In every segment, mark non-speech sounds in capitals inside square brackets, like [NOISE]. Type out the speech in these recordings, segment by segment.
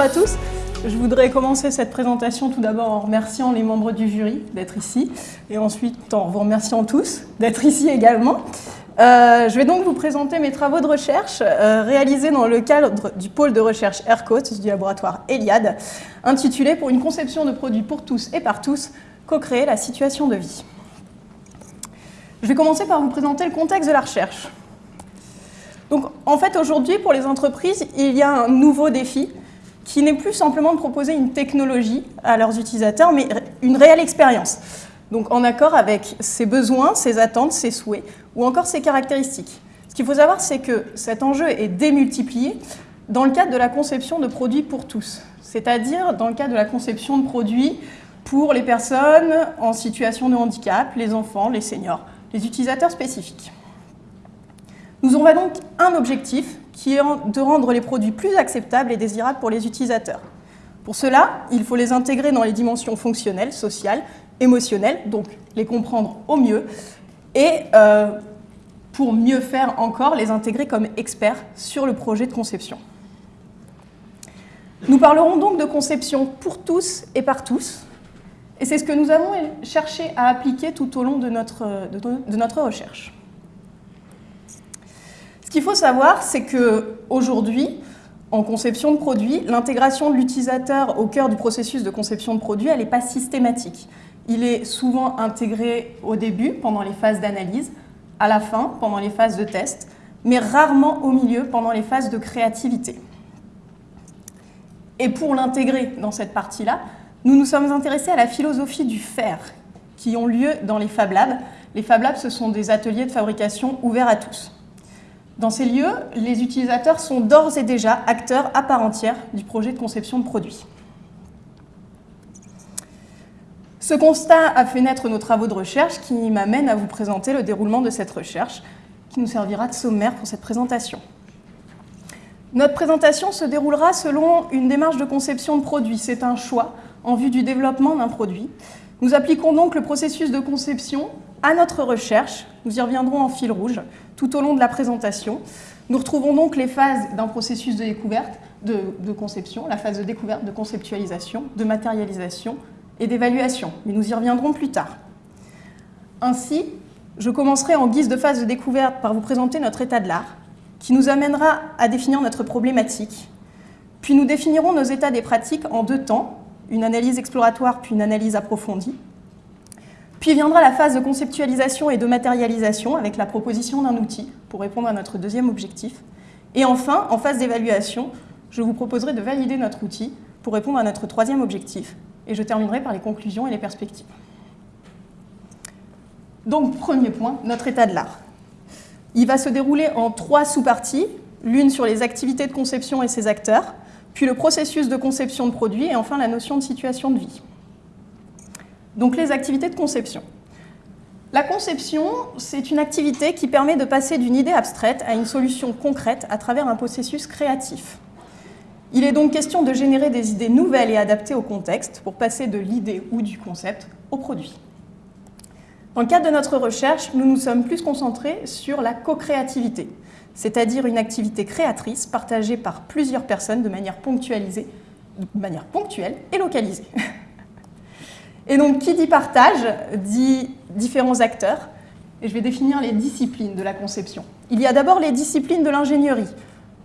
Bonjour à tous. Je voudrais commencer cette présentation tout d'abord en remerciant les membres du jury d'être ici et ensuite en vous remerciant tous d'être ici également. Euh, je vais donc vous présenter mes travaux de recherche euh, réalisés dans le cadre du pôle de recherche ERCOT du laboratoire Eliade, intitulé Pour une conception de produits pour tous et par tous, co-créer la situation de vie. Je vais commencer par vous présenter le contexte de la recherche. Donc, en fait, aujourd'hui, pour les entreprises, il y a un nouveau défi qui n'est plus simplement de proposer une technologie à leurs utilisateurs, mais une réelle expérience. Donc, en accord avec ses besoins, ses attentes, ses souhaits, ou encore ses caractéristiques. Ce qu'il faut savoir, c'est que cet enjeu est démultiplié dans le cadre de la conception de produits pour tous, c'est-à-dire dans le cadre de la conception de produits pour les personnes en situation de handicap, les enfants, les seniors, les utilisateurs spécifiques. Nous avons donc un objectif qui est de rendre les produits plus acceptables et désirables pour les utilisateurs. Pour cela, il faut les intégrer dans les dimensions fonctionnelles, sociales, émotionnelles, donc les comprendre au mieux, et euh, pour mieux faire encore, les intégrer comme experts sur le projet de conception. Nous parlerons donc de conception pour tous et par tous, et c'est ce que nous avons cherché à appliquer tout au long de notre, de notre recherche. Ce qu'il faut savoir, c'est qu'aujourd'hui, en conception de produits, l'intégration de l'utilisateur au cœur du processus de conception de produits, elle n'est pas systématique. Il est souvent intégré au début, pendant les phases d'analyse, à la fin, pendant les phases de test, mais rarement au milieu, pendant les phases de créativité. Et pour l'intégrer dans cette partie-là, nous nous sommes intéressés à la philosophie du faire, qui ont lieu dans les Fab Labs. Les Fab Labs, ce sont des ateliers de fabrication ouverts à tous. Dans ces lieux, les utilisateurs sont d'ores et déjà acteurs à part entière du projet de conception de produits. Ce constat a fait naître nos travaux de recherche qui m'amènent à vous présenter le déroulement de cette recherche qui nous servira de sommaire pour cette présentation. Notre présentation se déroulera selon une démarche de conception de produit. C'est un choix en vue du développement d'un produit. Nous appliquons donc le processus de conception à notre recherche. Nous y reviendrons en fil rouge tout au long de la présentation. Nous retrouvons donc les phases d'un processus de découverte, de, conception, la phase de découverte, de conceptualisation, de matérialisation et d'évaluation. Mais nous y reviendrons plus tard. Ainsi, je commencerai en guise de phase de découverte par vous présenter notre état de l'art, qui nous amènera à définir notre problématique. Puis nous définirons nos états des pratiques en deux temps, une analyse exploratoire puis une analyse approfondie, puis viendra la phase de conceptualisation et de matérialisation avec la proposition d'un outil pour répondre à notre deuxième objectif. Et enfin, en phase d'évaluation, je vous proposerai de valider notre outil pour répondre à notre troisième objectif. Et je terminerai par les conclusions et les perspectives. Donc, premier point, notre état de l'art. Il va se dérouler en trois sous-parties, l'une sur les activités de conception et ses acteurs, puis le processus de conception de produits et enfin la notion de situation de vie. Donc les activités de conception. La conception, c'est une activité qui permet de passer d'une idée abstraite à une solution concrète à travers un processus créatif. Il est donc question de générer des idées nouvelles et adaptées au contexte pour passer de l'idée ou du concept au produit. Dans le cadre de notre recherche, nous nous sommes plus concentrés sur la co-créativité, c'est-à-dire une activité créatrice partagée par plusieurs personnes de manière ponctuelle et localisée. [LAUGHS] Et donc, qui dit partage, dit différents acteurs. Et je vais définir les disciplines de la conception. Il y a d'abord les disciplines de l'ingénierie,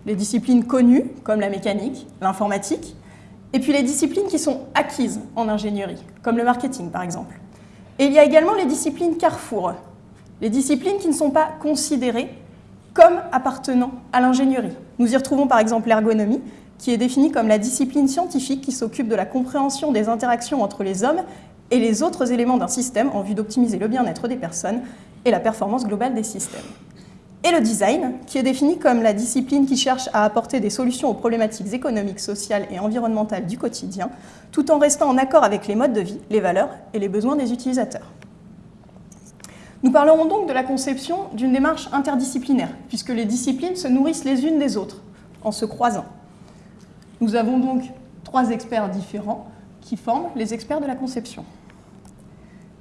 les disciplines connues, comme la mécanique, l'informatique, et puis les disciplines qui sont acquises en ingénierie, comme le marketing par exemple. Et il y a également les disciplines carrefour, les disciplines qui ne sont pas considérées comme appartenant à l'ingénierie. Nous y retrouvons par exemple l'ergonomie, qui est définie comme la discipline scientifique qui s'occupe de la compréhension des interactions entre les hommes et les autres éléments d'un système en vue d'optimiser le bien-être des personnes et la performance globale des systèmes. Et le design, qui est défini comme la discipline qui cherche à apporter des solutions aux problématiques économiques, sociales et environnementales du quotidien, tout en restant en accord avec les modes de vie, les valeurs et les besoins des utilisateurs. Nous parlerons donc de la conception d'une démarche interdisciplinaire, puisque les disciplines se nourrissent les unes des autres, en se croisant. Nous avons donc trois experts différents qui forment les experts de la conception.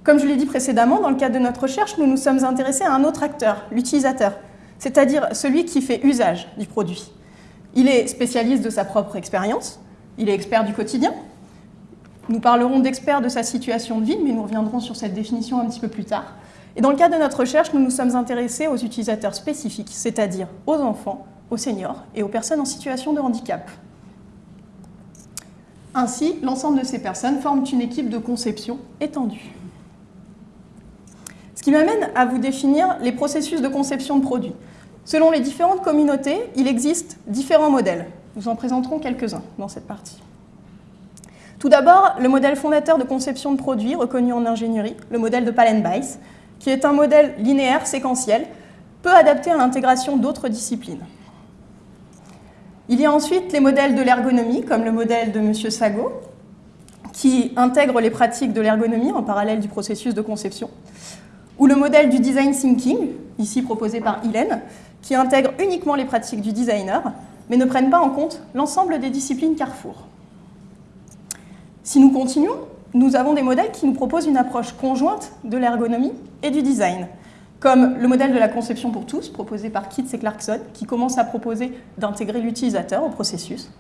Comme je l'ai dit précédemment, dans le cadre de notre recherche, nous nous sommes intéressés à un autre acteur, l'utilisateur, c'est-à-dire celui qui fait usage du produit. Il est spécialiste de sa propre expérience, il est expert du quotidien. Nous parlerons d'expert de sa situation de vie, mais nous reviendrons sur cette définition un petit peu plus tard. Et dans le cadre de notre recherche, nous nous sommes intéressés aux utilisateurs spécifiques, c'est-à-dire aux enfants, aux seniors et aux personnes en situation de handicap. Ainsi, l'ensemble de ces personnes forment une équipe de conception étendue. Ce qui m'amène à vous définir les processus de conception de produits. Selon les différentes communautés, il existe différents modèles. Nous en présenterons quelques-uns dans cette partie. Tout d'abord, le modèle fondateur de conception de produits reconnu en ingénierie, le modèle de Palen-Weiss, qui est un modèle linéaire séquentiel, peu adapté à l'intégration d'autres disciplines. Il y a ensuite les modèles de l'ergonomie, comme le modèle de M. Sago, qui intègre les pratiques de l'ergonomie en parallèle du processus de conception, ou le modèle du design thinking, ici proposé par Hélène, qui intègre uniquement les pratiques du designer, mais ne prennent pas en compte l'ensemble des disciplines Carrefour. Si nous continuons, nous avons des modèles qui nous proposent une approche conjointe de l'ergonomie et du design, comme le modèle de la conception pour tous, proposé par Kitts et Clarkson, qui commence à proposer d'intégrer l'utilisateur au processus,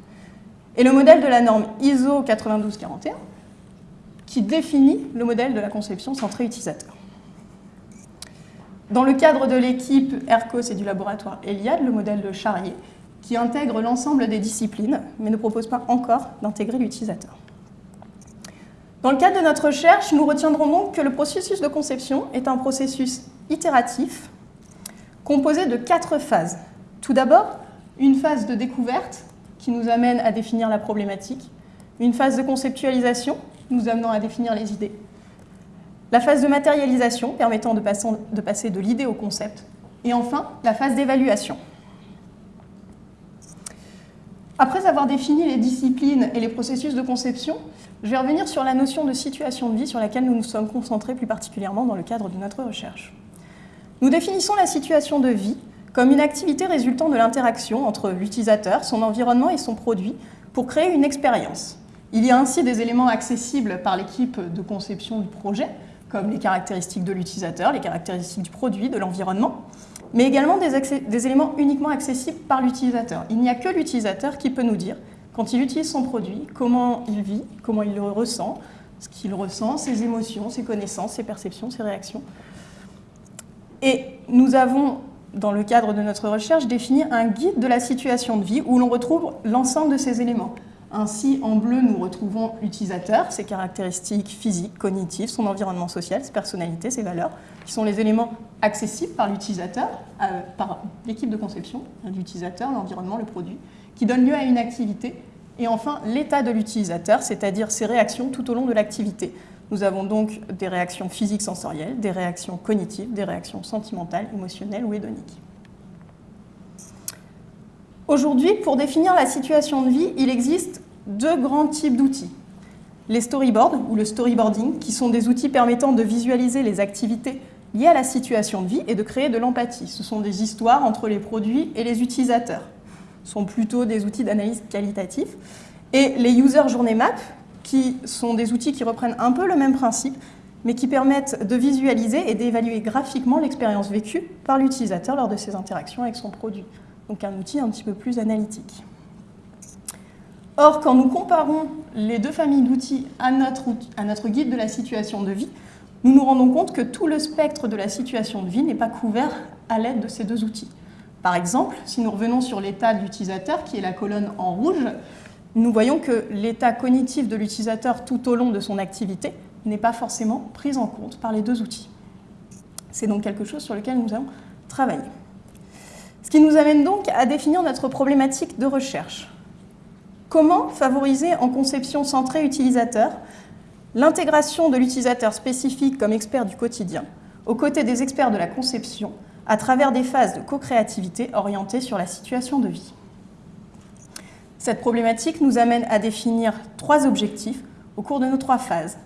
et le modèle de la norme ISO 9241, qui définit le modèle de la conception centrée utilisateur. Dans le cadre de l'équipe ERCOS et du laboratoire ELIAD, le modèle de Charrier, qui intègre l'ensemble des disciplines, mais ne propose pas encore d'intégrer l'utilisateur. Dans le cadre de notre recherche, nous retiendrons donc que le processus de conception est un processus itératif composé de quatre phases. Tout d'abord, une phase de découverte qui nous amène à définir la problématique, une phase de conceptualisation nous amenant à définir les idées, la phase de matérialisation permettant de passer de l'idée au concept, et enfin la phase d'évaluation. Après avoir défini les disciplines et les processus de conception, je vais revenir sur la notion de situation de vie sur laquelle nous nous sommes concentrés plus particulièrement dans le cadre de notre recherche. Nous définissons la situation de vie comme une activité résultant de l'interaction entre l'utilisateur, son environnement et son produit pour créer une expérience. Il y a ainsi des éléments accessibles par l'équipe de conception du projet, comme les caractéristiques de l'utilisateur, les caractéristiques du produit, de l'environnement, mais également des, éléments uniquement accessibles par l'utilisateur. Il n'y a que l'utilisateur qui peut nous dire, quand il utilise son produit, comment il vit, comment il le ressent, ce qu'il ressent, ses émotions, ses connaissances, ses perceptions, ses réactions. Et nous avons, dans le cadre de notre recherche, défini un guide de la situation de vie où l'on retrouve l'ensemble de ces éléments. Ainsi, en bleu, nous retrouvons l'utilisateur, ses caractéristiques physiques, cognitives, son environnement social, ses personnalités, ses valeurs, qui sont les éléments accessibles par l'utilisateur, euh, par l'équipe de conception, l'utilisateur, l'environnement, le produit, qui donnent lieu à une activité. Et enfin, l'état de l'utilisateur, c'est-à-dire ses réactions tout au long de l'activité. Nous avons donc des réactions physiques sensorielles, des réactions cognitives, des réactions sentimentales, émotionnelles ou hédoniques. Aujourd'hui, pour définir la situation de vie, il existe deux grands types d'outils. Les storyboards ou le storyboarding, qui sont des outils permettant de visualiser les activités liées à la situation de vie et de créer de l'empathie. Ce sont des histoires entre les produits et les utilisateurs. Sont plutôt des outils d'analyse qualitative. Et les user journée map, qui sont des outils qui reprennent un peu le même principe, mais qui permettent de visualiser et d'évaluer graphiquement l'expérience vécue par l'utilisateur lors de ses interactions avec son produit. Donc un outil un petit peu plus analytique. Or, quand nous comparons les deux familles d'outils à notre guide de la situation de vie, nous nous rendons compte que tout le spectre de la situation de vie n'est pas couvert à l'aide de ces deux outils. Par exemple, si nous revenons sur l'état de l'utilisateur, qui est la colonne en rouge, nous voyons que l'état cognitif de l'utilisateur tout au long de son activité n'est pas forcément pris en compte par les deux outils. C'est donc quelque chose sur lequel nous allons travailler. Ce qui nous amène donc à définir notre problématique de recherche. Comment favoriser en conception centrée utilisateur l'intégration de l'utilisateur spécifique comme expert du quotidien aux côtés des experts de la conception à travers des phases de co-créativité orientées sur la situation de vie cette problématique nous amène à définir trois objectifs au cours de nos trois phases.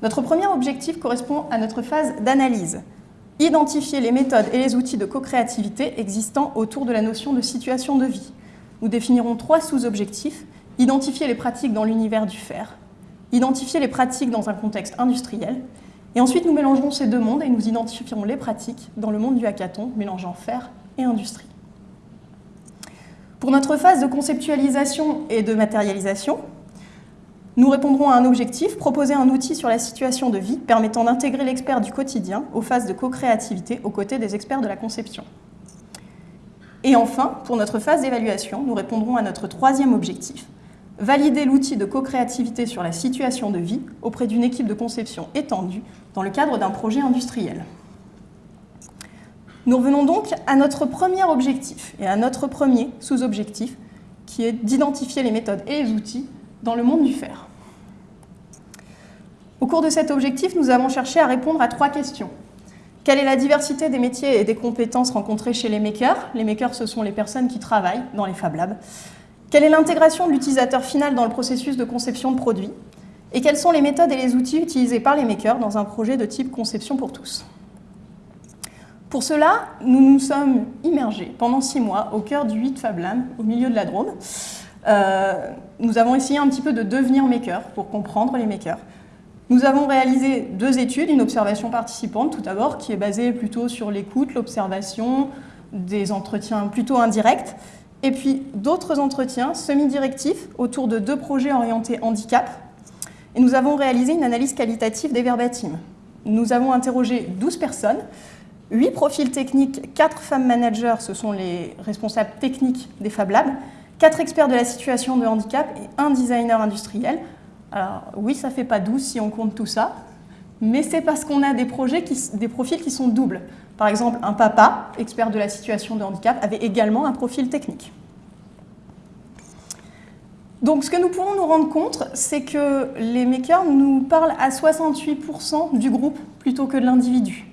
Notre premier objectif correspond à notre phase d'analyse. Identifier les méthodes et les outils de co-créativité existants autour de la notion de situation de vie. Nous définirons trois sous-objectifs. Identifier les pratiques dans l'univers du faire, identifier les pratiques dans un contexte industriel, et ensuite nous mélangerons ces deux mondes et nous identifierons les pratiques dans le monde du hackathon, mélangeant faire et industrie. Pour notre phase de conceptualisation et de matérialisation, nous répondrons à un objectif, proposer un outil sur la situation de vie permettant d'intégrer l'expert du quotidien aux phases de co-créativité aux côtés des experts de la conception. Et enfin, pour notre phase d'évaluation, nous répondrons à notre troisième objectif, valider l'outil de co-créativité sur la situation de vie auprès d'une équipe de conception étendue dans le cadre d'un projet industriel. Nous revenons donc à notre premier objectif et à notre premier sous-objectif, qui est d'identifier les méthodes et les outils dans le monde du fer. Au cours de cet objectif, nous avons cherché à répondre à trois questions. Quelle est la diversité des métiers et des compétences rencontrées chez les makers? Les makers, ce sont les personnes qui travaillent dans les Fab Labs. Quelle est l'intégration de l'utilisateur final dans le processus de conception de produits Et quelles sont les méthodes et les outils utilisés par les makers dans un projet de type conception pour tous? Pour cela, nous nous sommes immergés pendant six mois au cœur du 8 Fab Lab, au milieu de la Drôme. Euh, nous avons essayé un petit peu de devenir makers pour comprendre les makers. Nous avons réalisé deux études, une observation participante tout d'abord, qui est basée plutôt sur l'écoute, l'observation, des entretiens plutôt indirects, et puis d'autres entretiens semi-directifs autour de deux projets orientés handicap. Et nous avons réalisé une analyse qualitative des verbatims. Nous avons interrogé 12 personnes, 8 profils techniques, 4 femmes managers, ce sont les responsables techniques des Fab Labs, 4 experts de la situation de handicap et un designer industriel. Alors oui, ça ne fait pas 12 si on compte tout ça, mais c'est parce qu'on a des, projets des profils qui sont doubles. Par exemple, un papa, expert de la situation de handicap, avait également un profil technique. Donc ce que nous pouvons nous rendre compte, c'est que les makers nous parlent à 68% du groupe plutôt que de l'individu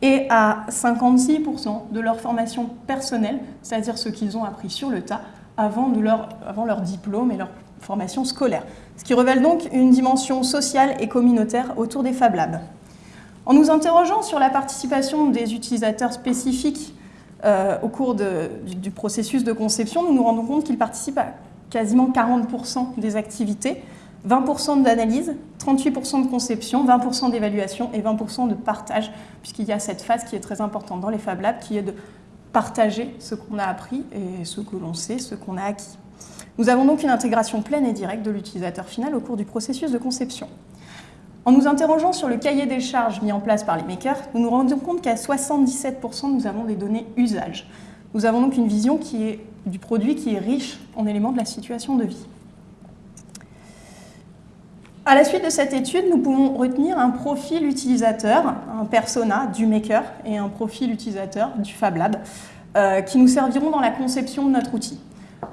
et à 56% de leur formation personnelle, c'est-à-dire ce qu'ils ont appris sur le tas avant, leur, avant leur diplôme et leur formation scolaire. Ce qui révèle donc une dimension sociale et communautaire autour des Fab Labs. En nous interrogeant sur la participation des utilisateurs spécifiques euh, au cours du, du, processus de conception, nous nous rendons compte qu'ils participent à quasiment 40% des activités, 20% d'analyse, 38% de conception, 20% d'évaluation et 20% de partage, puisqu'il y a cette phase qui est très importante dans les Fab Labs, qui est de partager ce qu'on a appris et ce que l'on sait, ce qu'on a acquis. Nous avons donc une intégration pleine et directe de l'utilisateur final au cours du processus de conception. En nous interrogeant sur le cahier des charges mis en place par les makers, nous nous rendons compte qu'à 77% nous avons des données usage. Nous avons donc une vision du produit qui est riche en éléments de la situation de vie. À la suite de cette étude, nous pouvons retenir un profil utilisateur, un persona du maker et un profil utilisateur du Fab Lab euh, qui nous serviront dans la conception de notre outil.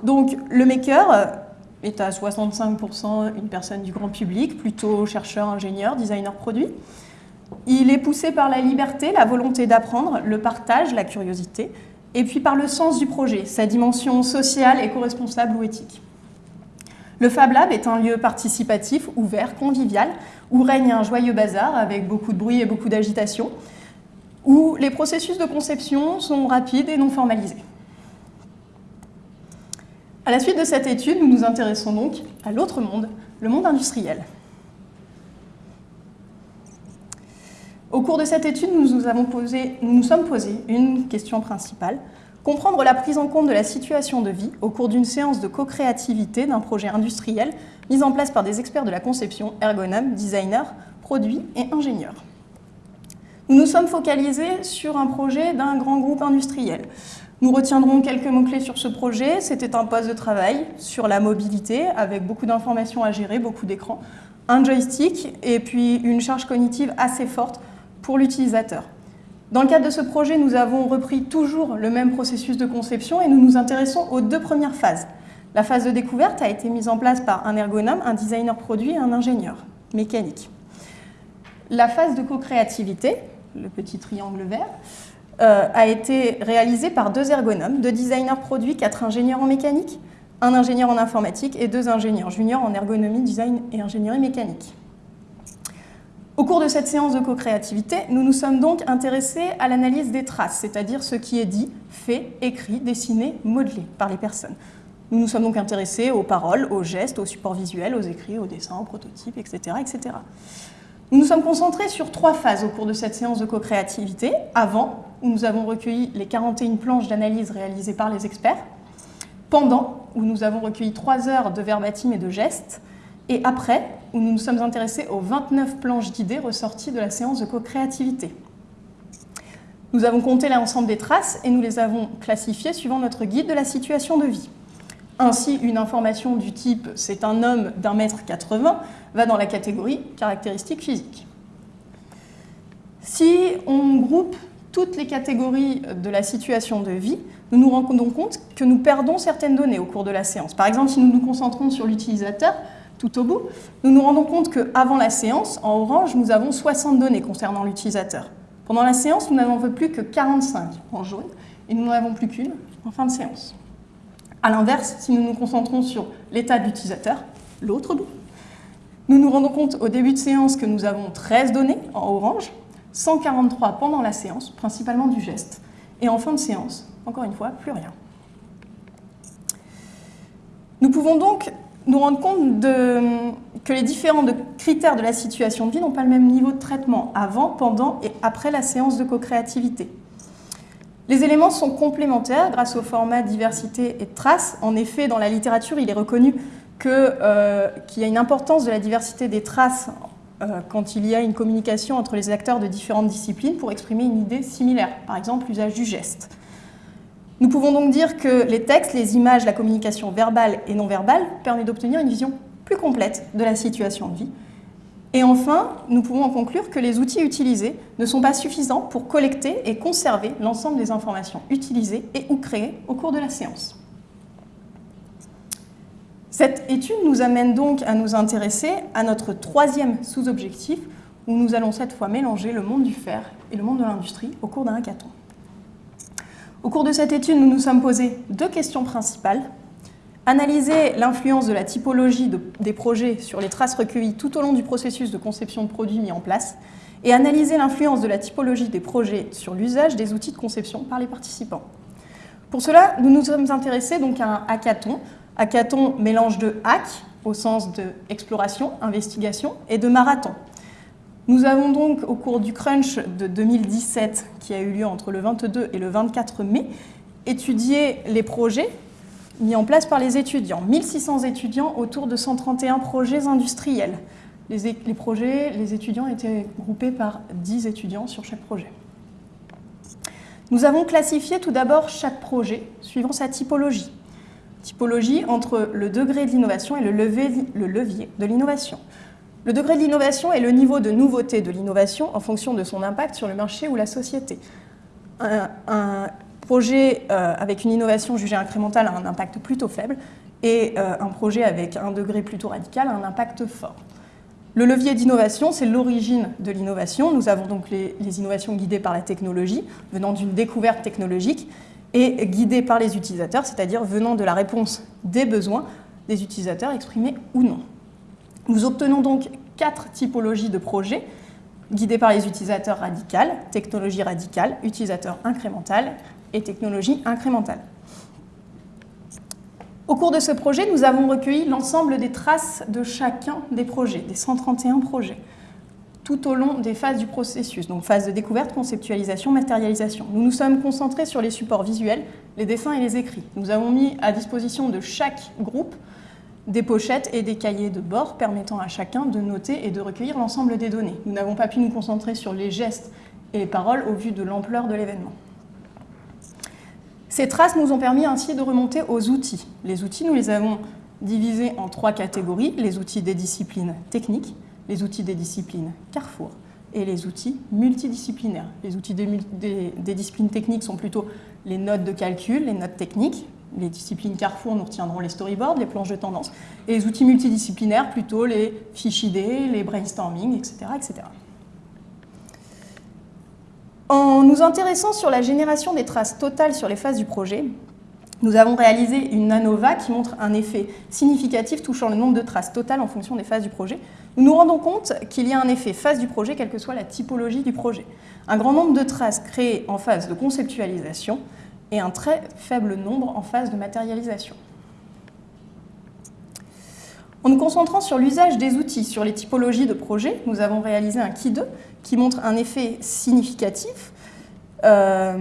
Donc le maker est à 65% une personne du grand public, plutôt chercheur, ingénieur, designer produit. Il est poussé par la liberté, la volonté d'apprendre, le partage, la curiosité, et puis par le sens du projet, sa dimension sociale, éco-responsable ou éthique. Le Fab Lab est un lieu participatif, ouvert, convivial, où règne un joyeux bazar avec beaucoup de bruit et beaucoup d'agitation, où les processus de conception sont rapides et non formalisés. À la suite de cette étude, nous nous intéressons donc à l'autre monde, le monde industriel. Au cours de cette étude, nous nous, sommes posé une question principale. Comprendre la prise en compte de la situation de vie au cours d'une séance de co-créativité d'un projet industriel mis en place par des experts de la conception, ergonomes, designers, produits et ingénieurs. Nous nous sommes focalisés sur un projet d'un grand groupe industriel. Nous retiendrons quelques mots-clés sur ce projet. C'était un poste de travail sur la mobilité avec beaucoup d'informations à gérer, beaucoup d'écrans, un joystick et puis une charge cognitive assez forte pour l'utilisateur. Dans le cadre de ce projet, nous avons repris toujours le même processus de conception et nous nous intéressons aux deux premières phases. La phase de découverte a été mise en place par un ergonome, un designer produit et un ingénieur mécanique. La phase de co-créativité, le petit triangle vert, euh, a été réalisée par deux ergonomes, deux designers produits, quatre ingénieurs en mécanique, un ingénieur en informatique et deux ingénieurs juniors en ergonomie, design et ingénierie mécanique. Au cours de cette séance de co-créativité, nous nous sommes donc intéressés à l'analyse des traces, c'est-à-dire ce qui est dit, fait, écrit, dessiné, modelé par les personnes. Nous nous sommes donc intéressés aux paroles, aux gestes, aux supports visuels, aux écrits, aux dessins, aux prototypes, etc. Nous nous sommes concentrés sur trois phases au cours de cette séance de co-créativité. Avant, où nous avons recueilli les 41 planches d'analyse réalisées par les experts. pendant, où nous avons recueilli 3 heures de verbatim et de gestes, et après, où nous nous sommes intéressés aux 29 planches d'idées ressorties de la séance de co-créativité. Nous avons compté l'ensemble des traces et nous les avons classifiées suivant notre guide de la situation de vie. Ainsi, une information du type « c'est un homme d'un mètre 80 » va dans la catégorie « caractéristiques physiques ». Si on groupe toutes les catégories de la situation de vie, nous nous rendons compte que nous perdons certaines données au cours de la séance. Par exemple, si nous nous concentrons sur l'utilisateur, tout au bout, nous nous rendons compte qu'avant la séance, en orange, nous avons 60 données concernant l'utilisateur. Pendant la séance, nous n'avons plus que 45 en jaune, et nous n'en avons plus qu'une en fin de séance. A l'inverse, si nous nous concentrons sur l'état de l'utilisateur, l'autre bout, nous nous rendons compte au début de séance que nous avons 13 données en orange, 143 pendant la séance, principalement du geste, et en fin de séance, encore une fois, plus rien. Nous pouvons donc nous rendre compte que les différents critères de la situation de vie n'ont pas le même niveau de traitement avant, pendant et après la séance de co-créativité. Les éléments sont complémentaires grâce au format diversité et traces. En effet, dans la littérature, il est reconnu euh, qu'il y a une importance de la diversité des traces euh, quand il y a une communication entre les acteurs de différentes disciplines pour exprimer une idée similaire, par exemple l'usage du geste. Nous pouvons donc dire que les textes, les images, la communication verbale et non verbale permettent d'obtenir une vision plus complète de la situation de vie. Et enfin, nous pouvons en conclure que les outils utilisés ne sont pas suffisants pour collecter et conserver l'ensemble des informations utilisées et ou créées au cours de la séance. Cette étude nous amène donc à nous intéresser à notre troisième sous-objectif, où nous allons cette fois mélanger le monde du fer et le monde de l'industrie au cours d'un hackathon. Au cours de cette étude, nous nous sommes posé deux questions principales. Analyser l'influence de la typologie des projets sur les traces recueillies tout au long du processus de conception de produits mis en place et analyser l'influence de la typologie des projets sur l'usage des outils de conception par les participants. Pour cela, nous nous sommes intéressés à un hackathon Hackathon mélange de hack, au sens de exploration, investigation, et de marathon. Nous avons donc, au cours du crunch de 2017, qui a eu lieu entre le 22 et le 24 mai, étudié les projets mis en place par les étudiants. 1600 étudiants autour de 131 projets industriels. Les, projets, les étudiants étaient groupés par 10 étudiants sur chaque projet. Nous avons classifié tout d'abord chaque projet suivant sa typologie typologie entre le degré de l'innovation et le levier, de l'innovation. Le degré de l'innovation est le niveau de nouveauté de l'innovation en fonction de son impact sur le marché ou la société. Projet euh, avec une innovation jugée incrémentale a un impact plutôt faible et euh, un projet avec un degré plutôt radical a un impact fort. Le levier d'innovation, c'est l'origine de l'innovation. Nous avons donc les, innovations guidées par la technologie, venant d'une découverte technologique, et guidée par les utilisateurs, c'est-à-dire venant de la réponse des besoins des utilisateurs exprimés ou non. Nous obtenons donc quatre typologies de projets guidés par les utilisateurs radicales, technologie radicale, utilisateur incrémental et technologie incrémentale. Au cours de ce projet, nous avons recueilli l'ensemble des traces de chacun des projets, des 131 projets tout au long des phases du processus, donc phase de découverte, conceptualisation, matérialisation. Nous nous sommes concentrés sur les supports visuels, les dessins et les écrits. Nous avons mis à disposition de chaque groupe des pochettes et des cahiers de bord permettant à chacun de noter et de recueillir l'ensemble des données. Nous n'avons pas pu nous concentrer sur les gestes et les paroles au vu de l'ampleur de l'événement. Ces traces nous ont permis ainsi de remonter aux outils. Les outils, nous les avons divisés en trois catégories, les outils des disciplines techniques, les outils des disciplines Carrefour et les outils multidisciplinaires. Les outils des, disciplines techniques sont plutôt les notes de calcul, les notes techniques. Les disciplines Carrefour, nous retiendrons les storyboards, les planches de tendance. Et les outils multidisciplinaires, plutôt les fiches idées, les brainstorming, etc. etc. En nous intéressant sur la génération des traces totales sur les phases du projet, nous avons réalisé une ANOVA qui montre un effet significatif touchant le nombre de traces totales en fonction des phases du projet. Nous nous rendons compte qu'il y a un effet phase du projet, quelle que soit la typologie du projet. Un grand nombre de traces créées en phase de conceptualisation et un très faible nombre en phase de matérialisation. En nous concentrant sur l'usage des outils, sur les typologies de projet, nous avons réalisé un Ki 2 qui montre un effet significatif euh,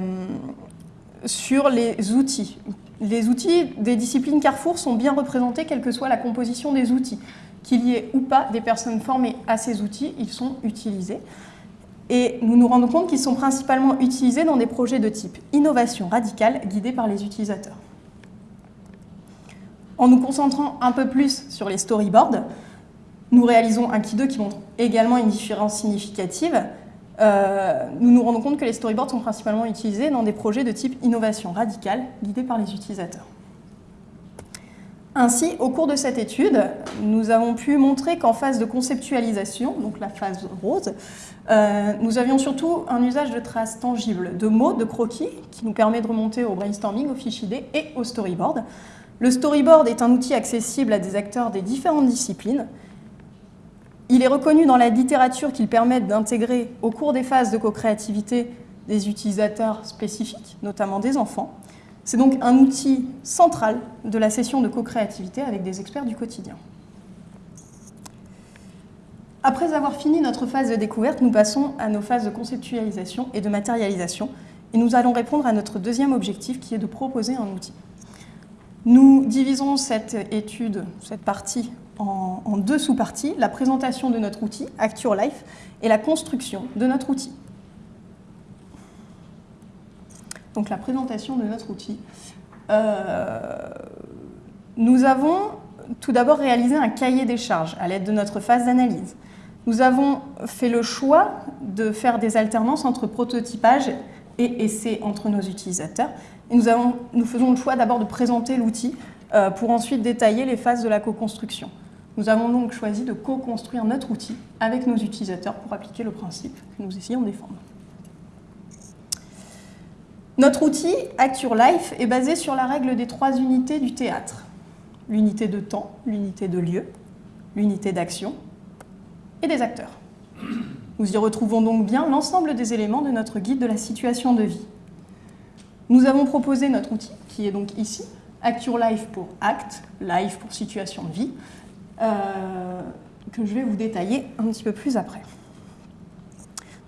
sur les outils les outils des disciplines Carrefour sont bien représentés, quelle que soit la composition des outils. Qu'il y ait ou pas des personnes formées à ces outils, ils sont utilisés. Et nous nous rendons compte qu'ils sont principalement utilisés dans des projets de type innovation radicale guidés par les utilisateurs. En nous concentrant un peu plus sur les storyboards, nous réalisons un Ki 2 qui montre également une différence significative. Euh, nous nous rendons compte que les storyboards sont principalement utilisés dans des projets de type innovation radicale guidés par les utilisateurs. Ainsi, au cours de cette étude, nous avons pu montrer qu'en phase de conceptualisation, donc la phase rose, euh, nous avions surtout un usage de traces tangibles, de mots, de croquis, qui nous permet de remonter au brainstorming, au fichier D et au storyboard. Le storyboard est un outil accessible à des acteurs des différentes disciplines. Il est reconnu dans la littérature qu'il permet d'intégrer au cours des phases de co-créativité des utilisateurs spécifiques, notamment des enfants. C'est donc un outil central de la session de co-créativité avec des experts du quotidien. Après avoir fini notre phase de découverte, nous passons à nos phases de conceptualisation et de matérialisation. Et nous allons répondre à notre deuxième objectif qui est de proposer un outil. Nous divisons cette étude, cette partie, en, deux sous-parties, la présentation de notre outil, Act Your Life, et la construction de notre outil. donc la présentation de notre outil. Euh, nous avons tout d'abord réalisé un cahier des charges à l'aide de notre phase d'analyse. Nous avons fait le choix de faire des alternances entre prototypage et essai entre nos utilisateurs. Et nous faisons le choix d'abord de présenter l'outil euh, pour ensuite détailler les phases de la co-construction. Nous avons donc choisi de co-construire notre outil avec nos utilisateurs pour appliquer le principe que nous essayons de défendre. Notre outil, Act Life, est basé sur la règle des trois unités du théâtre. L'unité de temps, l'unité de lieu, l'unité d'action et des acteurs. Nous y retrouvons donc bien l'ensemble des éléments de notre guide de la situation de vie. Nous avons proposé notre outil, qui est donc ici, Act Life pour Act, Life pour situation de vie, que je vais vous détailler un petit peu plus après.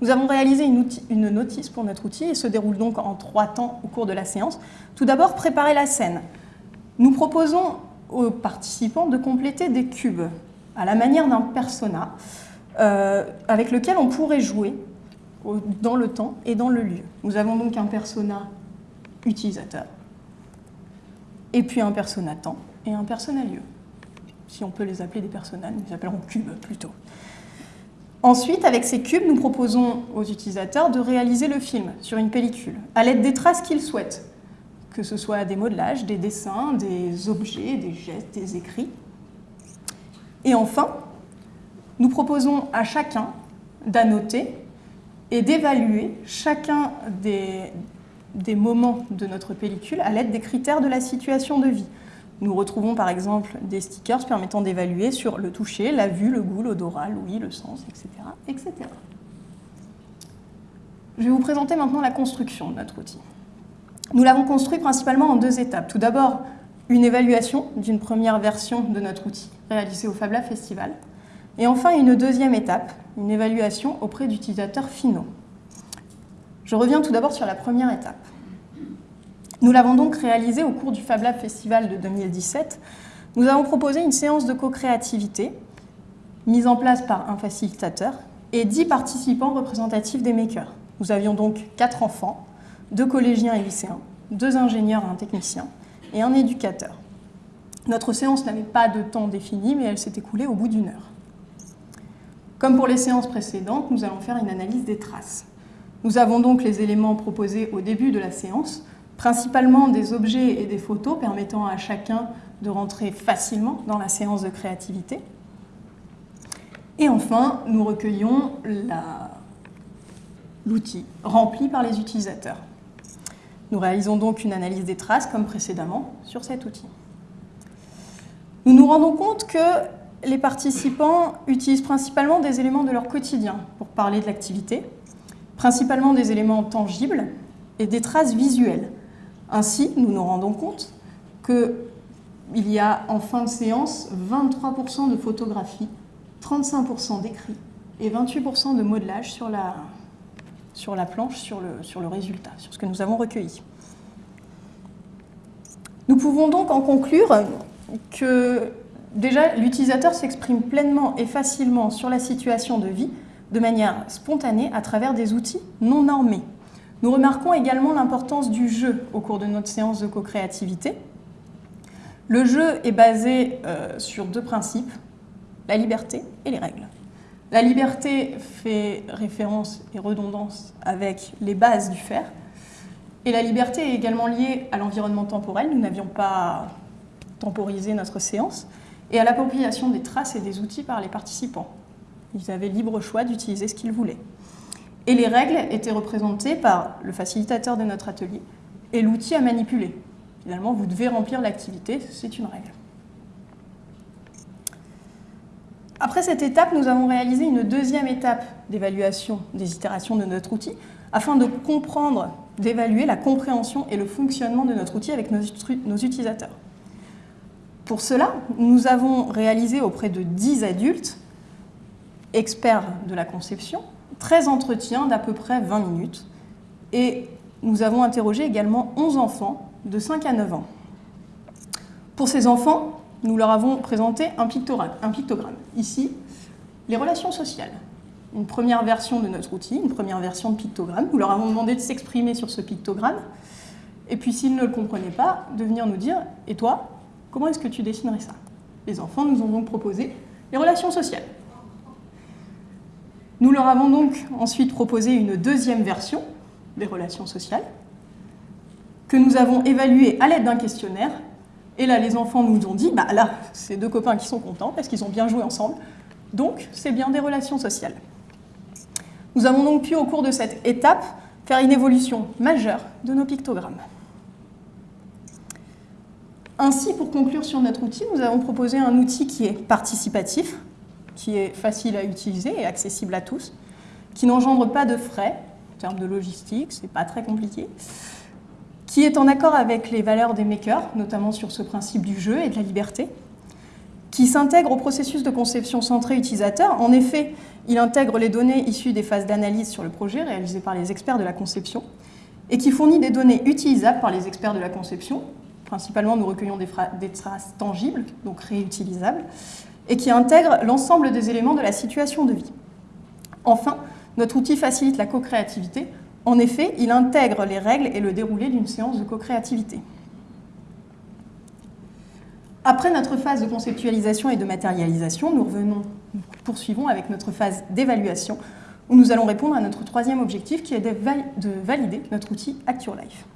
Nous avons réalisé une, notice pour notre outil et se déroule donc en trois temps au cours de la séance. Tout d'abord, préparer la scène. Nous proposons aux participants de compléter des cubes à la manière d'un persona euh, avec lequel on pourrait jouer dans le temps et dans le lieu. Nous avons donc un persona utilisateur, et puis un persona temps et un persona lieu. Si on peut les appeler des personas, nous les appellerons cubes plutôt. Ensuite, avec ces cubes, nous proposons aux utilisateurs de réaliser le film sur une pellicule, à l'aide des traces qu'ils souhaitent, que ce soit des modelages, des dessins, des objets, des gestes, des écrits. Et enfin, nous proposons à chacun d'annoter et d'évaluer chacun des moments de notre pellicule à l'aide des critères de la situation de vie. Nous retrouvons par exemple des stickers permettant d'évaluer sur le toucher, la vue, le goût, l'odorat, l'ouïe, le sens, etc., etc. Je vais vous présenter maintenant la construction de notre outil. Nous l'avons construit principalement en deux étapes. Tout d'abord, une évaluation d'une première version de notre outil réalisée au Fab Lab Festival. Et enfin, une deuxième étape, une évaluation auprès d'utilisateurs finaux. Je reviens tout d'abord sur la première étape. Nous l'avons donc réalisé au cours du Fab Lab Festival de 2017. Nous avons proposé une séance de co-créativité mise en place par un facilitateur et 10 participants représentatifs des makers. Nous avions donc 4 enfants, 2 collégiens et lycéens, 2 ingénieurs et un technicien et un éducateur. Notre séance n'avait pas de temps défini, mais elle s'est écoulée au bout d'une heure. Comme pour les séances précédentes, nous allons faire une analyse des traces. Nous avons donc les éléments proposés au début de la séance, principalement des objets et des photos permettant à chacun de rentrer facilement dans la séance de créativité. Et enfin, nous recueillons l'outil rempli par les utilisateurs. Nous réalisons donc une analyse des traces, comme précédemment, sur cet outil. Nous nous rendons compte que les participants utilisent principalement des éléments de leur quotidien pour parler de l'activité, principalement des éléments tangibles et des traces visuelles, ainsi, nous nous rendons compte qu'il y a en fin de séance 23% de photographie, 35% d'écrit et 28% de modelage sur la, sur la planche, sur le, sur le résultat, sur ce que nous avons recueilli. Nous pouvons donc en conclure que déjà l'utilisateur s'exprime pleinement et facilement sur la situation de vie de manière spontanée à travers des outils non normés. Nous remarquons également l'importance du jeu au cours de notre séance de co-créativité. Le jeu est basé euh, sur deux principes, la liberté et les règles. La liberté fait référence et redondance avec les bases du faire. Et la liberté est également liée à l'environnement temporel. Nous n'avions pas temporisé notre séance. Et à l'appropriation des traces et des outils par les participants. Ils avaient libre choix d'utiliser ce qu'ils voulaient. Et les règles étaient représentées par le facilitateur de notre atelier et l'outil à manipuler. Finalement, vous devez remplir l'activité, c'est une règle. Après cette étape, nous avons réalisé une deuxième étape d'évaluation des itérations de notre outil afin de comprendre, d'évaluer la compréhension et le fonctionnement de notre outil avec nos, utilisateurs. Pour cela, nous avons réalisé auprès de 10 adultes, experts de la conception, 13 entretiens d'à peu près 20 minutes et nous avons interrogé également 11 enfants de 5 à 9 ans. Pour ces enfants, nous leur avons présenté un pictogramme. Un pictogramme. Ici, les relations sociales. Une première version de notre outil, une première version de pictogramme. Nous leur avons demandé de s'exprimer sur ce pictogramme. Et puis, s'ils ne le comprenaient pas, de venir nous dire « Et toi, comment est-ce que tu dessinerais ça ?» Les enfants nous ont donc proposé les relations sociales. Nous leur avons donc ensuite proposé une deuxième version des relations sociales que nous avons évaluée à l'aide d'un questionnaire. Et là, les enfants nous ont dit, bah là, c'est deux copains qui sont contents parce qu'ils ont bien joué ensemble, donc c'est bien des relations sociales. Nous avons donc pu, au cours de cette étape, faire une évolution majeure de nos pictogrammes. Ainsi, pour conclure sur notre outil, nous avons proposé un outil qui est participatif, qui est facile à utiliser et accessible à tous, qui n'engendre pas de frais, en termes de logistique, c'est pas très compliqué, qui est en accord avec les valeurs des makers, notamment sur ce principe du jeu et de la liberté, qui s'intègre au processus de conception centré utilisateur. En effet, il intègre les données issues des phases d'analyse sur le projet réalisées par les experts de la conception et qui fournit des données utilisables par les experts de la conception. Principalement, nous recueillons des, des traces tangibles, donc réutilisables, et qui intègre l'ensemble des éléments de la situation de vie. Enfin, notre outil facilite la co-créativité. En effet, il intègre les règles et le déroulé d'une séance de co-créativité. Après notre phase de conceptualisation et de matérialisation, nous revenons, poursuivons avec notre phase d'évaluation, où nous allons répondre à notre troisième objectif, qui est de valider notre outil ActureLife.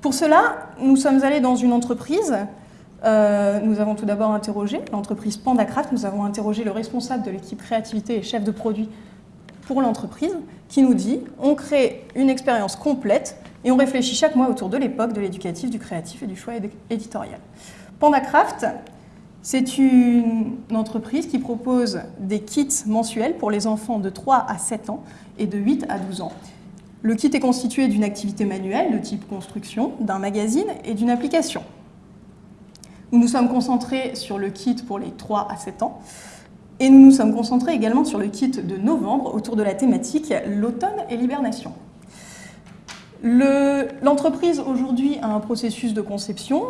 Pour cela, nous sommes allés dans une entreprise euh, nous avons tout d'abord interrogé l'entreprise PandaCraft, nous avons interrogé le responsable de l'équipe créativité et chef de produit pour l'entreprise, qui nous dit on crée une expérience complète et on réfléchit chaque mois autour de l'époque, de l'éducatif, du créatif et du choix éditorial. PandaCraft, c'est une entreprise qui propose des kits mensuels pour les enfants de 3 à 7 ans et de 8 à 12 ans. Le kit est constitué d'une activité manuelle de type construction, d'un magazine et d'une application. Nous nous sommes concentrés sur le kit pour les 3 à 7 ans. Et nous nous sommes concentrés également sur le kit de novembre autour de la thématique l'automne et l'hibernation. L'entreprise aujourd'hui a un processus de conception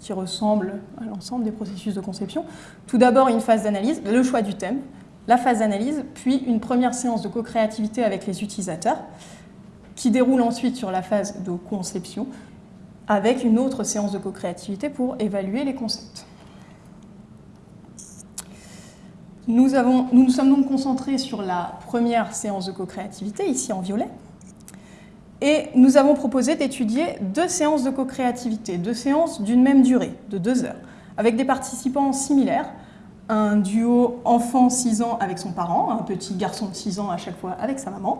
qui ressemble à l'ensemble des processus de conception. Tout d'abord une phase d'analyse, le choix du thème, la phase d'analyse, puis une première séance de co-créativité avec les utilisateurs qui déroule ensuite sur la phase de conception avec une autre séance de co-créativité pour évaluer les concepts. Nous, nous nous sommes donc concentrés sur la première séance de co-créativité, ici en violet, et nous avons proposé d'étudier deux séances de co-créativité, deux séances d'une même durée, de deux heures, avec des participants similaires, un duo enfant 6 ans avec son parent, un petit garçon de 6 ans à chaque fois avec sa maman,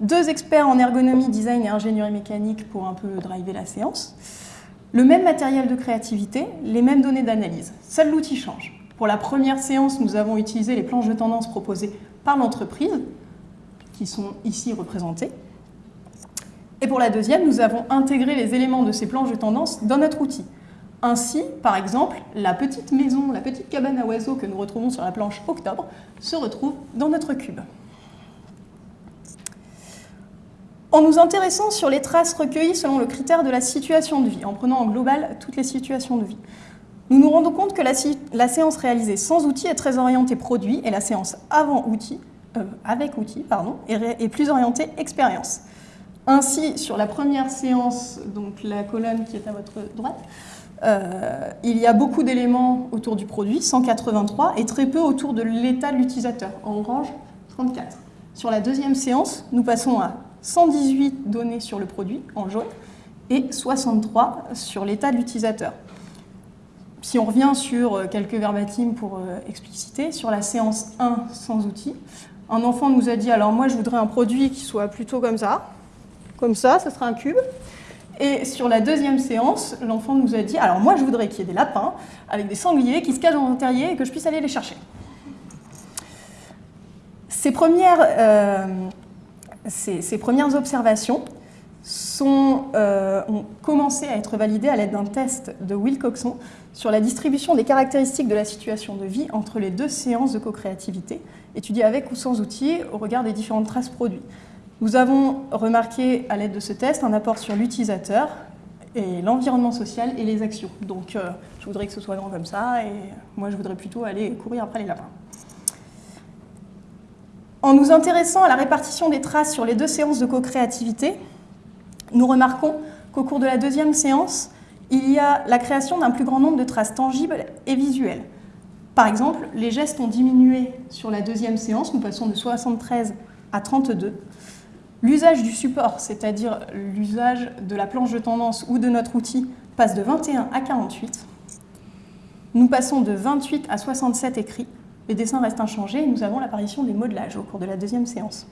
deux experts en ergonomie, design et ingénierie mécanique pour un peu driver la séance, le même matériel de créativité, les mêmes données d'analyse. Seul l'outil change. Pour la première séance, nous avons utilisé les planches de tendance proposées par l'entreprise, qui sont ici représentées. Et pour la deuxième, nous avons intégré les éléments de ces planches de tendance dans notre outil. Ainsi, par exemple, la petite maison, la petite cabane à oiseaux que nous retrouvons sur la planche Octobre, se retrouve dans notre cube. En nous intéressant sur les traces recueillies selon le critère de la situation de vie, en prenant en global toutes les situations de vie, nous nous rendons compte que la, séance réalisée sans outils est très orientée produit et la séance avant outils, euh, avec outils pardon, est, plus orientée expérience. Ainsi, sur la première séance, donc la colonne qui est à votre droite, euh, il y a beaucoup d'éléments autour du produit, 183, et très peu autour de l'état de l'utilisateur, en orange, 34. Sur la deuxième séance, nous passons à 118 données sur le produit, en jaune, et 63 sur l'état de l'utilisateur si on revient sur euh, quelques verbatims pour euh, expliciter, sur la séance 1 sans outils, un enfant nous a dit, alors moi je voudrais un produit qui soit plutôt comme ça, comme ça, ça sera un cube. Et sur la deuxième séance, l'enfant nous a dit, alors moi je voudrais qu'il y ait des lapins avec des sangliers qui se cachent dans un terrier et que je puisse aller les chercher. Ces premières, euh, ces premières observations euh, ont commencé à être validés à l'aide d'un test de Wilcoxon sur la distribution des caractéristiques de la situation de vie entre les deux séances de co-créativité, étudiées avec ou sans outils au regard des différentes traces produits. Nous avons remarqué à l'aide de ce test un apport sur l'utilisateur et l'environnement social et les actions. Donc euh, je voudrais que ce soit grand comme ça et moi je voudrais plutôt aller courir après les lapins. En nous intéressant à la répartition des traces sur les deux séances de co-créativité, nous remarquons qu'au cours de la deuxième séance, il y a la création d'un plus grand nombre de traces tangibles et visuelles. Par exemple, les gestes ont diminué sur la deuxième séance, nous passons de 73 à 32. L'usage du support, c'est-à-dire l'usage de la planche de tendance ou de notre outil, passe de 21 à 48. Nous passons de 28 à 67 écrits. Les dessins restent inchangés et nous avons l'apparition des modelages au cours de la deuxième séance.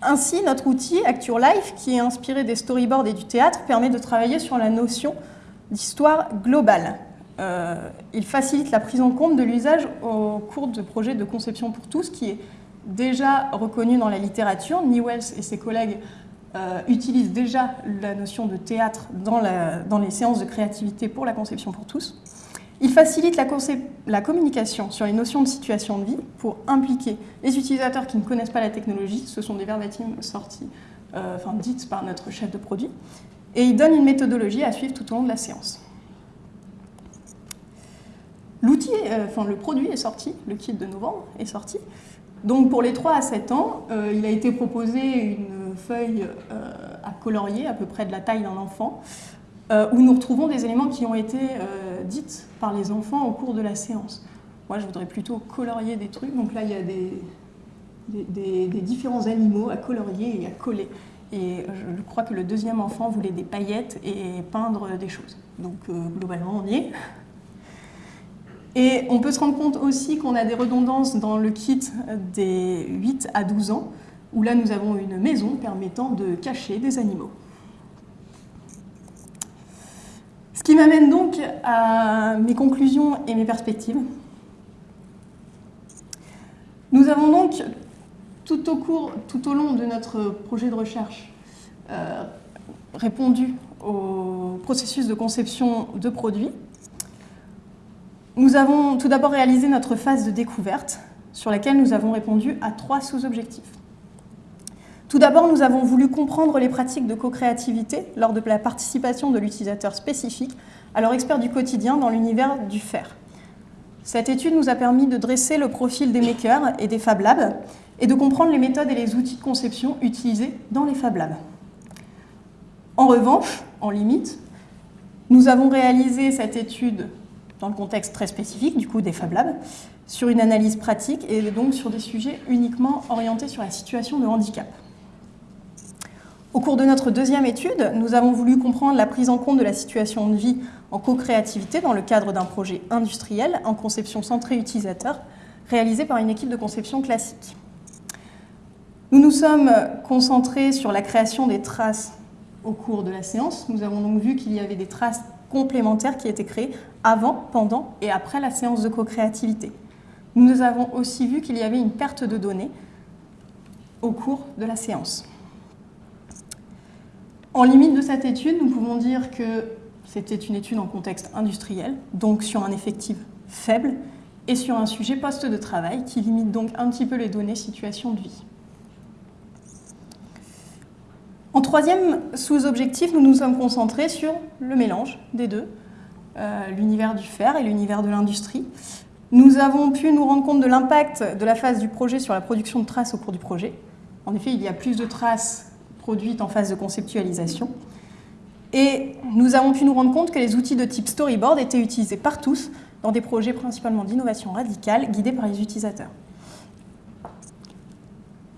Ainsi, notre outil, Acture Life, qui est inspiré des storyboards et du théâtre, permet de travailler sur la notion d'histoire globale. Euh, il facilite la prise en compte de l'usage au cours de projets de conception pour tous, qui est déjà reconnu dans la littérature. Newells et ses collègues euh, utilisent déjà la notion de théâtre dans, dans les séances de créativité pour la conception pour tous. Il facilite la, communication sur les notions de situation de vie pour impliquer les utilisateurs qui ne connaissent pas la technologie, ce sont des verbatims sortis, euh, enfin dites par notre chef de produit, et il donne une méthodologie à suivre tout au long de la séance. L'outil, euh, enfin le produit est sorti, le kit de novembre est sorti. Donc pour les 3 à 7 ans, euh, il a été proposé une feuille à colorier à peu près de la taille d'un enfant, euh, où nous retrouvons des éléments qui ont été euh, dites par les enfants au cours de la séance. Moi, je voudrais plutôt colorier des trucs. Donc là, il y a des, des, différents animaux à colorier et à coller. Et je crois que le deuxième enfant voulait des paillettes et peindre des choses. Donc euh, globalement, on y est. Et on peut se rendre compte aussi qu'on a des redondances dans le kit des 8 à 12 ans, où là nous avons une maison permettant de cacher des animaux. Ce qui m'amène donc à mes conclusions et mes perspectives. Nous avons donc, tout au, cours, tout au long de notre projet de recherche, euh, répondu au processus de conception de produits. Nous avons tout d'abord réalisé notre phase de découverte, sur laquelle nous avons répondu à trois sous-objectifs. Tout d'abord, nous avons voulu comprendre les pratiques de co-créativité lors de la participation de l'utilisateur spécifique à leur expert du quotidien dans l'univers du faire. Cette étude nous a permis de dresser le profil des makers et des Fab Labs et de comprendre les méthodes et les outils de conception utilisés dans les Fab Labs. En revanche, en limite, nous avons réalisé cette étude dans le contexte très spécifique du coup des Fab Labs, sur une analyse pratique et donc sur des sujets uniquement orientés sur la situation de handicap. Au cours de notre deuxième étude, nous avons voulu comprendre la prise en compte de la situation de vie en co-créativité dans le cadre d'un projet industriel en conception centrée utilisateur réalisé par une équipe de conception classique. Nous nous sommes concentrés sur la création des traces au cours de la séance. Nous avons donc vu qu'il y avait des traces complémentaires qui étaient créées avant, pendant et après la séance de co-créativité. Nous avons aussi vu qu'il y avait une perte de données au cours de la séance. En limite de cette étude, nous pouvons dire que c'était une étude en contexte industriel, donc sur un effectif faible, et sur un sujet poste de travail qui limite donc un petit peu les données situation de vie. En troisième sous-objectif, nous nous sommes concentrés sur le mélange des deux, euh, l'univers du fer et l'univers de l'industrie. Nous avons pu nous rendre compte de l'impact de la phase du projet sur la production de traces au cours du projet. En effet, il y a plus de traces produites en phase de conceptualisation. Et nous avons pu nous rendre compte que les outils de type storyboard étaient utilisés par tous dans des projets principalement d'innovation radicale guidés par les utilisateurs.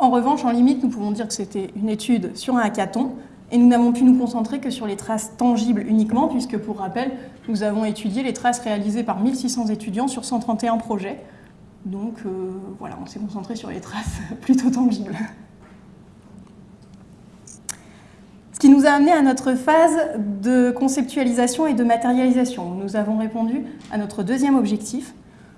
En revanche, en limite, nous pouvons dire que c'était une étude sur un hackathon et nous n'avons pu nous concentrer que sur les traces tangibles uniquement, puisque pour rappel, nous avons étudié les traces réalisées par 1600 étudiants sur 131 projets. Donc euh, voilà, on s'est concentré sur les traces [LAUGHS] plutôt tangibles. Ce qui nous a amené à notre phase de conceptualisation et de matérialisation. Nous avons répondu à notre deuxième objectif,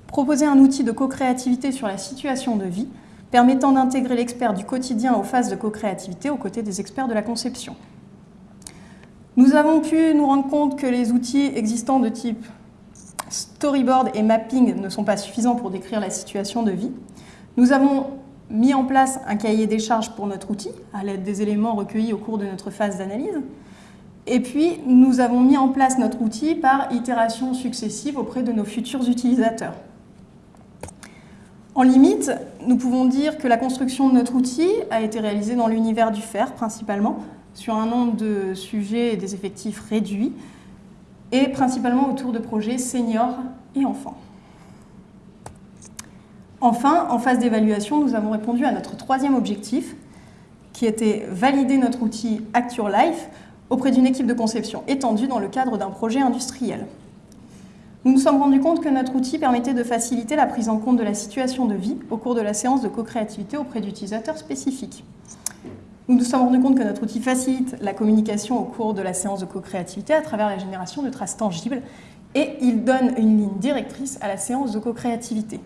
proposer un outil de co-créativité sur la situation de vie permettant d'intégrer l'expert du quotidien aux phases de co-créativité aux côtés des experts de la conception. Nous avons pu nous rendre compte que les outils existants de type storyboard et mapping ne sont pas suffisants pour décrire la situation de vie. Nous avons mis en place un cahier des charges pour notre outil, à l'aide des éléments recueillis au cours de notre phase d'analyse. Et puis, nous avons mis en place notre outil par itération successive auprès de nos futurs utilisateurs. En limite, nous pouvons dire que la construction de notre outil a été réalisée dans l'univers du fer principalement, sur un nombre de sujets et des effectifs réduits, et principalement autour de projets seniors et enfants. Enfin, en phase d'évaluation, nous avons répondu à notre troisième objectif, qui était valider notre outil Act Your Life auprès d'une équipe de conception étendue dans le cadre d'un projet industriel. Nous nous sommes rendus compte que notre outil permettait de faciliter la prise en compte de la situation de vie au cours de la séance de co-créativité auprès d'utilisateurs spécifiques. Nous nous sommes rendus compte que notre outil facilite la communication au cours de la séance de co-créativité à travers la génération de traces tangibles et il donne une ligne directrice à la séance de co-créativité.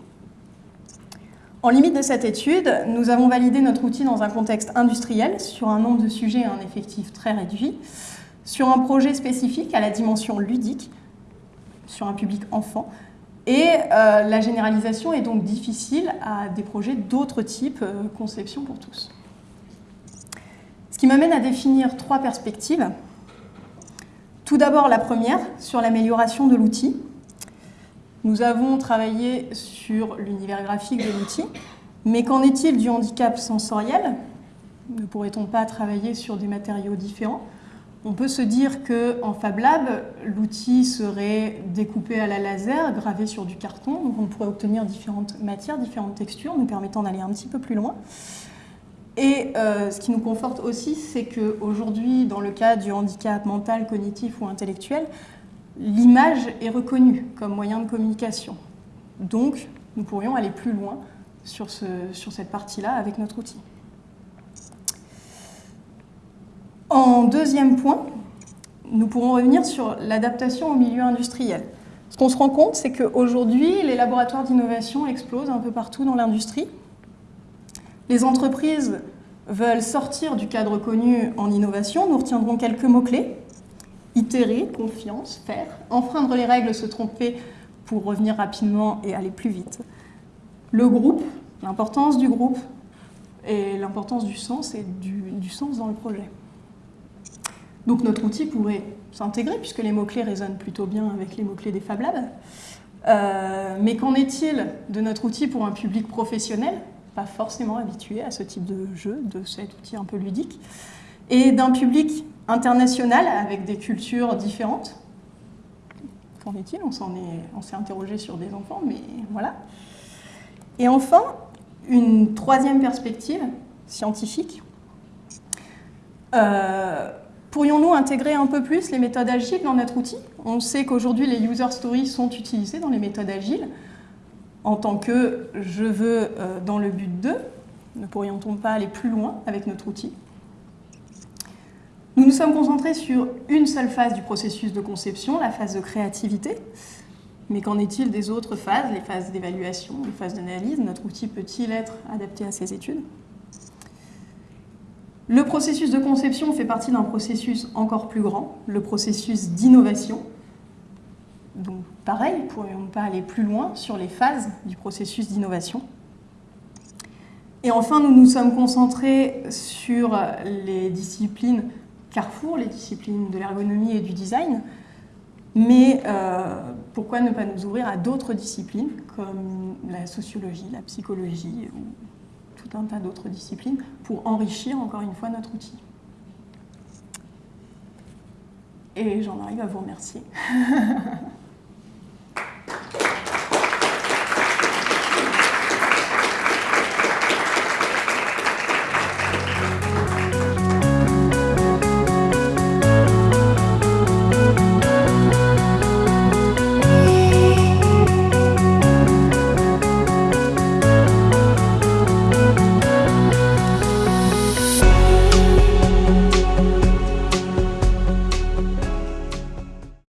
En limite de cette étude, nous avons validé notre outil dans un contexte industriel sur un nombre de sujets et un effectif très réduit, sur un projet spécifique à la dimension ludique sur un public enfant. Et euh, la généralisation est donc difficile à des projets d'autres types, euh, conception pour tous. Ce qui m'amène à définir trois perspectives. Tout d'abord la première, sur l'amélioration de l'outil. Nous avons travaillé sur l'univers graphique de l'outil, mais qu'en est-il du handicap sensoriel? Ne pourrait-on pas travailler sur des matériaux différents? On peut se dire qu'en Fab Lab, l'outil serait découpé à la laser, gravé sur du carton, donc on pourrait obtenir différentes matières, différentes textures, nous permettant d'aller un petit peu plus loin. Et euh, ce qui nous conforte aussi, c'est qu'aujourd'hui, dans le cas du handicap mental, cognitif ou intellectuel, l'image est reconnue comme moyen de communication. Donc, nous pourrions aller plus loin sur, sur cette partie-là avec notre outil. En deuxième point, nous pourrons revenir sur l'adaptation au milieu industriel. Ce qu'on se rend compte, c'est qu'aujourd'hui, les laboratoires d'innovation explosent un peu partout dans l'industrie. Les entreprises veulent sortir du cadre connu en innovation. Nous retiendrons quelques mots-clés. Itérer, confiance, faire, enfreindre les règles, se tromper pour revenir rapidement et aller plus vite. Le groupe, l'importance du groupe et l'importance du sens et du, du sens dans le projet. Donc notre outil pourrait s'intégrer, puisque les mots-clés résonnent plutôt bien avec les mots-clés des Fab Labs. Euh, mais qu'en est-il de notre outil pour un public professionnel, pas forcément habitué à ce type de jeu, de cet outil un peu ludique, et d'un public international avec des cultures différentes? Qu'en est-il? On s'est interrogé sur des enfants, mais voilà. Et enfin, une troisième perspective scientifique. Euh, Pourrions-nous intégrer un peu plus les méthodes agiles dans notre outil? On sait qu'aujourd'hui, les user stories sont utilisées dans les méthodes agiles. En tant que je veux euh, dans le but de, ne pourrions-on pas aller plus loin avec notre outil? Nous nous sommes concentrés sur une seule phase du processus de conception, la phase de créativité. Mais qu'en est-il des autres phases, les phases d'évaluation, les phases d'analyse? Notre outil peut-il être adapté à ces études? Le processus de conception fait partie d'un processus encore plus grand, le processus d'innovation. Donc pareil, pourrions pas aller plus loin sur les phases du processus d'innovation? Et enfin, nous nous sommes concentrés sur les disciplines carrefour, les disciplines de l'ergonomie et du design, mais euh, pourquoi ne pas nous ouvrir à d'autres disciplines comme la sociologie, la psychologie tout un tas d'autres disciplines pour enrichir encore une fois notre outil. Et j'en arrive à vous remercier. [LAUGHS]